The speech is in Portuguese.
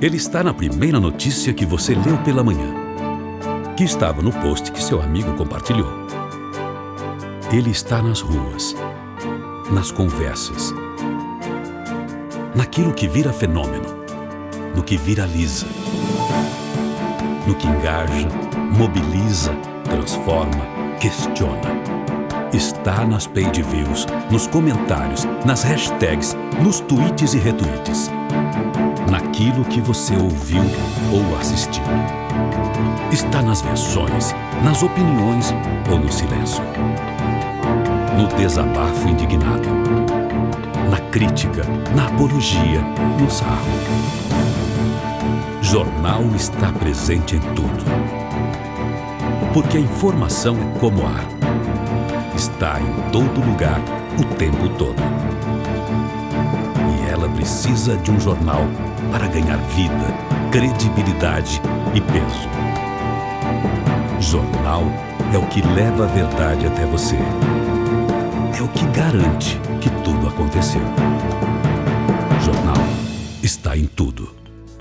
Ele está na primeira notícia que você leu pela manhã, que estava no post que seu amigo compartilhou. Ele está nas ruas, nas conversas, naquilo que vira fenômeno, no que viraliza, no que engaja, mobiliza, transforma, questiona. Está nas page views, nos comentários, nas hashtags, nos tweets e retweets naquilo que você ouviu ou assistiu. Está nas versões, nas opiniões ou no silêncio. No desabafo indignado. Na crítica, na apologia, no sarro. Jornal está presente em tudo. Porque a informação é como ar. Está em todo lugar, o tempo todo. Precisa de um jornal para ganhar vida, credibilidade e peso. Jornal é o que leva a verdade até você. É o que garante que tudo aconteceu. Jornal está em tudo.